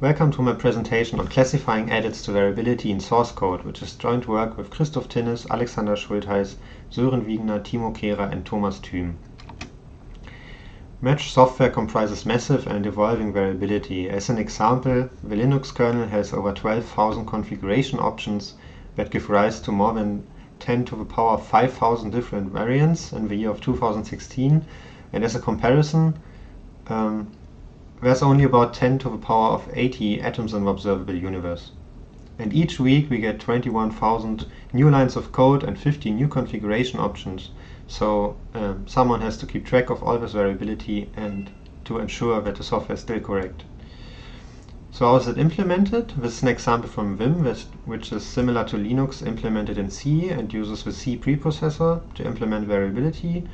Welcome to my presentation on classifying edits to variability in source code, which is joint work with Christof Tinnes, Alexander Schultheiß, Sören Viegener, Timo Kehrer and Thomas Thüm. Match software comprises massive and evolving variability. As an example, the Linux kernel has over 12,000 configuration options that give rise to more than 10 to the power 5,000 different variants in the year of 2016. And as a comparison, um, there's only about 10 to the power of 80 atoms in the observable universe. And each week we get 21,000 new lines of code and 50 new configuration options. So um, someone has to keep track of all this variability and to ensure that the software is still correct. So how is it implemented? This is an example from Vim, which is similar to Linux implemented in C and uses the C preprocessor to implement variability.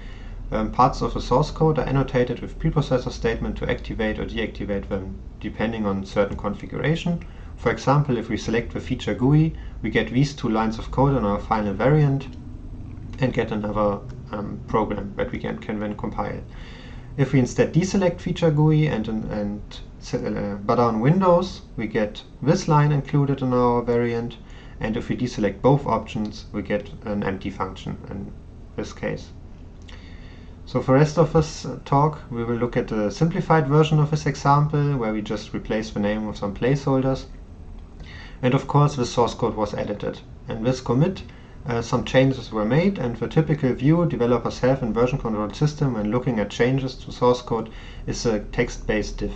Um, parts of the source code are annotated with preprocessor statement to activate or deactivate them depending on certain configuration. For example, if we select the feature GUI, we get these two lines of code in our final variant and get another um, program that we can, can then compile. If we instead deselect feature GUI and, and uh, but on Windows, we get this line included in our variant, and if we deselect both options, we get an empty function in this case. So for rest of this uh, talk, we will look at a simplified version of this example, where we just replace the name with some placeholders. And of course, the source code was edited. And this commit, uh, some changes were made, and the typical view developers have in version control system when looking at changes to source code is a text-based diff.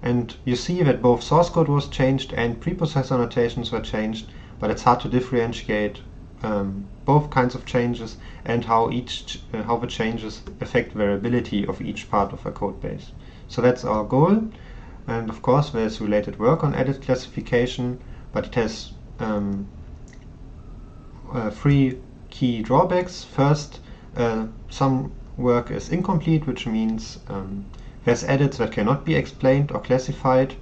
And you see that both source code was changed and preprocessor annotations were changed, but it's hard to differentiate um, both kinds of changes and how each uh, how the changes affect variability of each part of a code base. So that's our goal. And of course, there's related work on edit classification, but it has um, uh, three key drawbacks. First, uh, some work is incomplete, which means um, there's edits that cannot be explained or classified,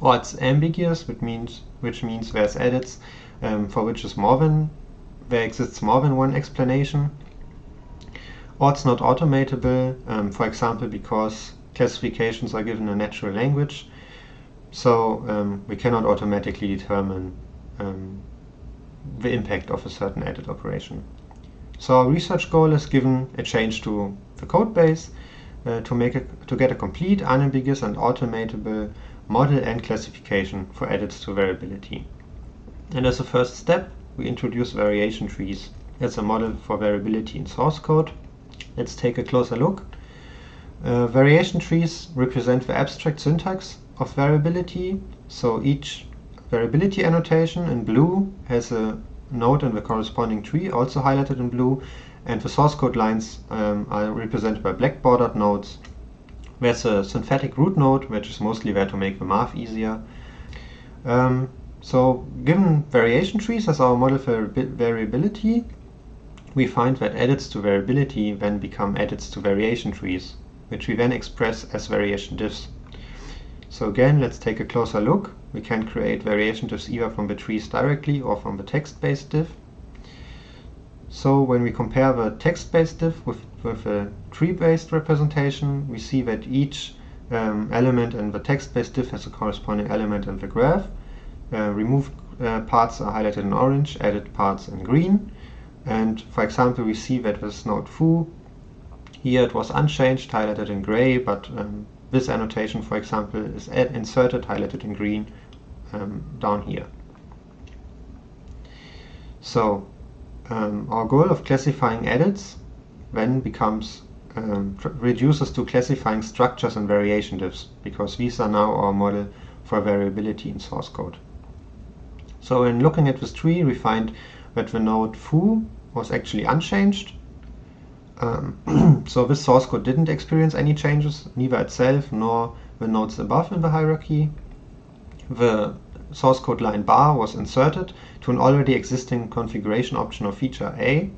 or it's ambiguous, which means which means there's edits um, for which is more than there exists more than one explanation. Or it's not automatable, um, for example, because classifications are given a natural language, so um, we cannot automatically determine um, the impact of a certain edit operation. So our research goal is given a change to the code base uh, to make a, to get a complete, unambiguous and automatable model and classification for edits to variability. And as a first step, we introduce variation trees as a model for variability in source code. Let's take a closer look. Uh, variation trees represent the abstract syntax of variability. So each variability annotation in blue has a node in the corresponding tree, also highlighted in blue, and the source code lines um, are represented by black bordered nodes. There's a synthetic root node, which is mostly there to make the math easier. Um, so given variation trees as our model for variability, we find that edits to variability then become edits to variation trees, which we then express as variation diffs. So again, let's take a closer look. We can create variation diffs either from the trees directly or from the text-based diff. So when we compare the text-based diff with, with a tree-based representation, we see that each um, element in the text-based diff has a corresponding element in the graph, uh, removed uh, parts are highlighted in orange, added parts in green. And for example, we see that this node foo, here it was unchanged, highlighted in gray, but um, this annotation, for example, is inserted, highlighted in green um, down here. So um, our goal of classifying edits then becomes um, reduces to classifying structures and variation diffs, because these are now our model for variability in source code. So in looking at this tree, we find that the node foo was actually unchanged. Um, so this source code didn't experience any changes, neither itself nor the nodes above in the hierarchy. The source code line bar was inserted to an already existing configuration option of feature A.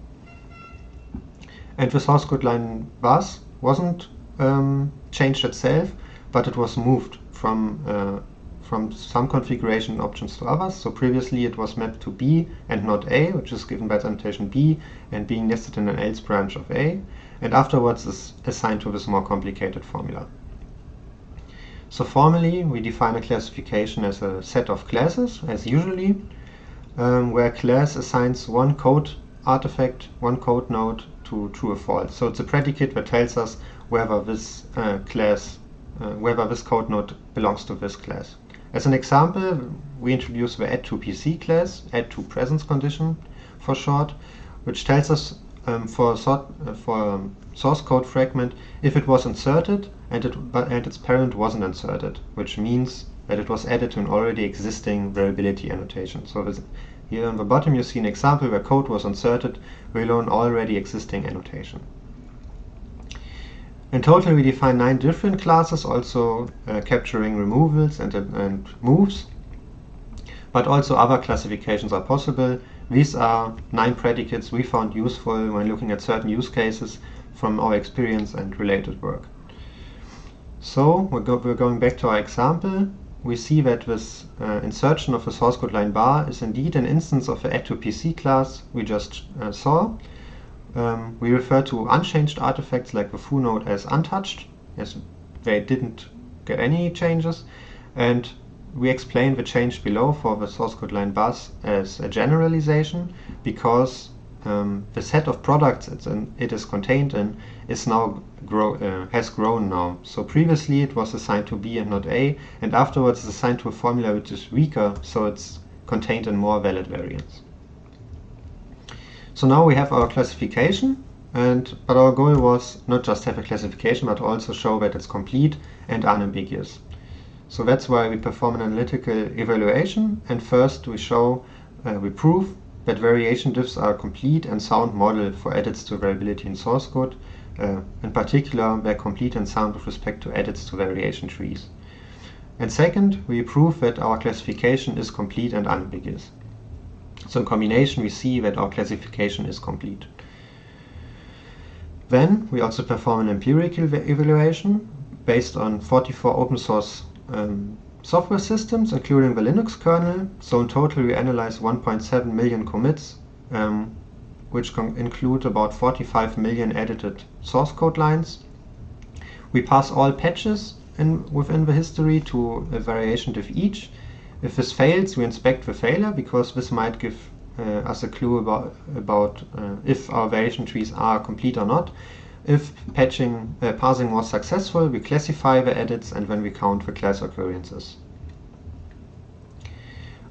And the source code line baz wasn't um, changed itself, but it was moved from uh, from some configuration options to others. So previously it was mapped to B and not A, which is given by the annotation B and being nested in an else branch of A, and afterwards is assigned to this more complicated formula. So formally, we define a classification as a set of classes, as usually, um, where class assigns one code artifact, one code node to true or false. So it's a predicate that tells us whether this uh, class, uh, whether this code node belongs to this class. As an example, we introduce the add to PC class, add to presence condition for short, which tells us um, for, sort, uh, for um, source code fragment if it was inserted and, it, but, and its parent wasn't inserted, which means that it was added to an already existing variability annotation. So here on the bottom you see an example where code was inserted below an already existing annotation. In total, we define nine different classes, also uh, capturing removals and, and moves, but also other classifications are possible. These are nine predicates we found useful when looking at certain use cases from our experience and related work. So we're, go we're going back to our example. We see that this uh, insertion of the source code line bar is indeed an instance of the add to PC class we just uh, saw. Um, we refer to unchanged artifacts like the foo node as untouched, as they didn't get any changes. And we explain the change below for the source code line baz as a generalization because um, the set of products it's in, it is contained in is now grow, uh, has grown now. So previously it was assigned to B and not A, and afterwards it's assigned to a formula which is weaker, so it's contained in more valid variants. So now we have our classification, and but our goal was not just have a classification, but also show that it's complete and unambiguous. So that's why we perform an analytical evaluation, and first we show, uh, we prove that variation diffs are a complete and sound model for edits to variability in source code. Uh, in particular, they're complete and sound with respect to edits to variation trees. And second, we prove that our classification is complete and unambiguous. So in combination, we see that our classification is complete. Then we also perform an empirical evaluation based on 44 open source um, software systems, including the Linux kernel. So in total, we analyze 1.7 million commits, um, which include about 45 million edited source code lines. We pass all patches in, within the history to a variation diff each, if this fails, we inspect the failure because this might give uh, us a clue about, about uh, if our variation trees are complete or not. If patching, uh, parsing was successful, we classify the edits and then we count the class occurrences.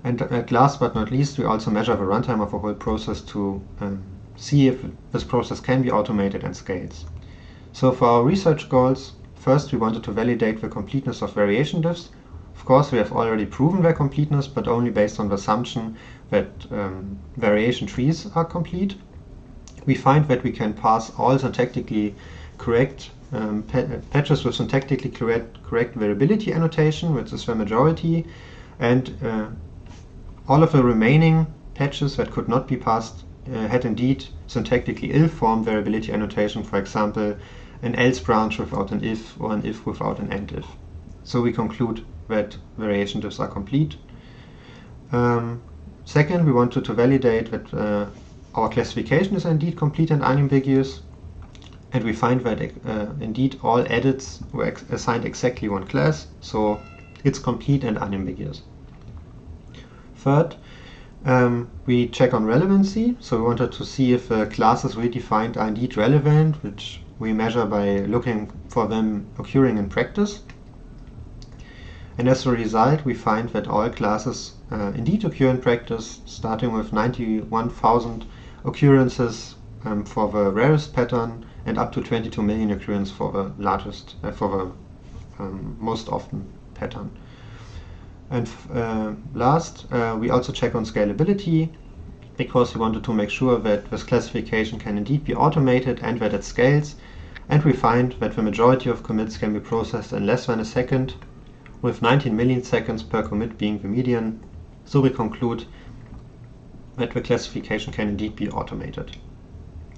And at last but not least, we also measure the runtime of the whole process to um, see if this process can be automated and scales. So for our research goals, first we wanted to validate the completeness of variation diffs of course, we have already proven their completeness, but only based on the assumption that um, variation trees are complete. We find that we can pass all syntactically correct um, patches with syntactically correct, correct variability annotation, which is the majority, and uh, all of the remaining patches that could not be passed uh, had indeed syntactically ill-formed variability annotation, for example, an else branch without an if or an if without an end if. So we conclude that variation diffs are complete. Um, second, we wanted to validate that uh, our classification is indeed complete and unambiguous. And we find that uh, indeed all edits were assigned exactly one class, so it's complete and unambiguous. Third, um, we check on relevancy. So we wanted to see if uh, classes we defined are indeed relevant, which we measure by looking for them occurring in practice. And as a result, we find that all classes uh, indeed occur in practice, starting with 91,000 occurrences um, for the rarest pattern and up to 22 million occurrences for the largest, uh, for the um, most often pattern. And uh, last, uh, we also check on scalability because we wanted to make sure that this classification can indeed be automated and that it scales. And we find that the majority of commits can be processed in less than a second with 19 milliseconds per commit being the median, so we conclude the classification can indeed be automated.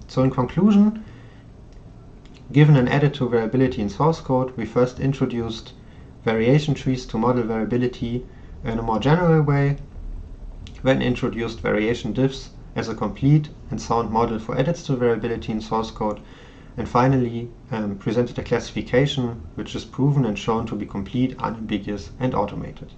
So in conclusion, given an added to variability in source code, we first introduced variation trees to model variability in a more general way, then introduced variation diffs as a complete and sound model for edits to variability in source code, and finally um, presented a classification which is proven and shown to be complete, unambiguous, and automated.